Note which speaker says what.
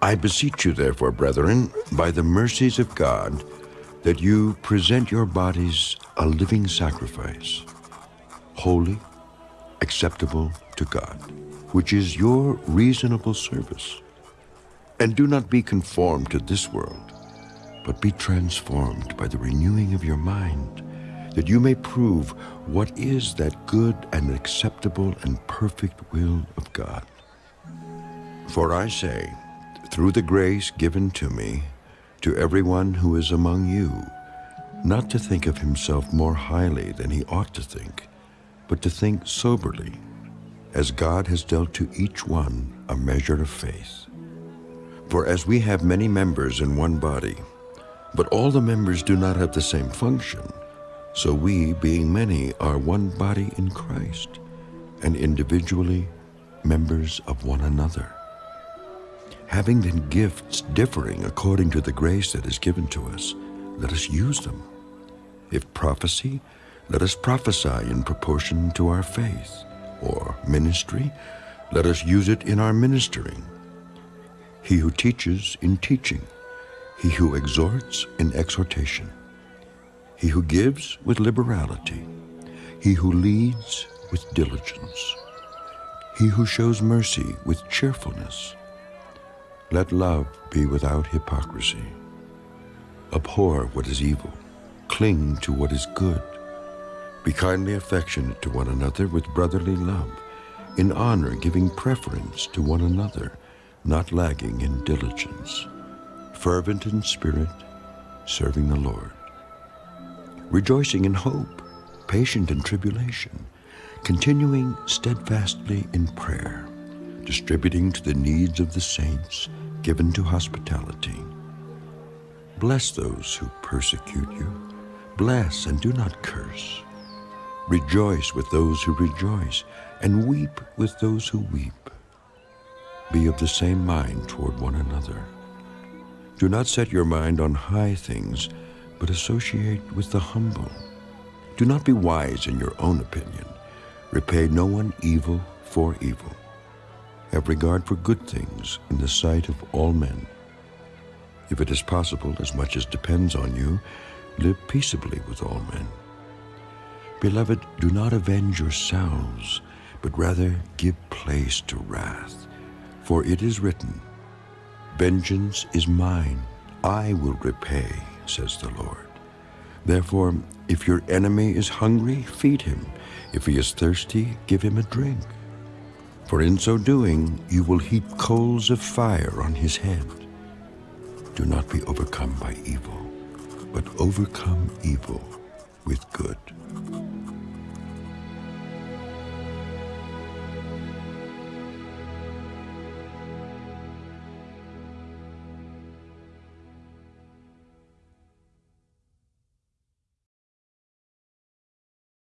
Speaker 1: I beseech you, therefore, brethren, by the mercies of God, that you present your bodies a living sacrifice, holy, acceptable to God, which is your reasonable service. And do not be conformed to this world, but be transformed by the renewing of your mind, that you may prove what is that good and acceptable and perfect will of God. For I say, through the grace given to me, to everyone who is among you, not to think of himself more highly than he ought to think, but to think soberly, as God has dealt to each one a measure of faith. For as we have many members in one body, but all the members do not have the same function, so we, being many, are one body in Christ, and individually members of one another having then gifts differing according to the grace that is given to us, let us use them. If prophecy, let us prophesy in proportion to our faith. Or ministry, let us use it in our ministering. He who teaches in teaching, he who exhorts in exhortation, he who gives with liberality, he who leads with diligence, he who shows mercy with cheerfulness, let love be without hypocrisy. Abhor what is evil. Cling to what is good. Be kindly affectionate to one another with brotherly love, in honor giving preference to one another, not lagging in diligence, fervent in spirit, serving the Lord. Rejoicing in hope, patient in tribulation, continuing steadfastly in prayer, distributing to the needs of the saints, given to hospitality. Bless those who persecute you. Bless and do not curse. Rejoice with those who rejoice, and weep with those who weep. Be of the same mind toward one another. Do not set your mind on high things, but associate with the humble. Do not be wise in your own opinion. Repay no one evil for evil. Have regard for good things in the sight of all men. If it is possible, as much as depends on you, live peaceably with all men. Beloved, do not avenge yourselves, but rather give place to wrath. For it is written, Vengeance is mine, I will repay, says the Lord. Therefore, if your enemy is hungry, feed him. If he is thirsty, give him a drink for in so doing you will heap coals of fire on his head. Do not be overcome by evil, but overcome evil with good.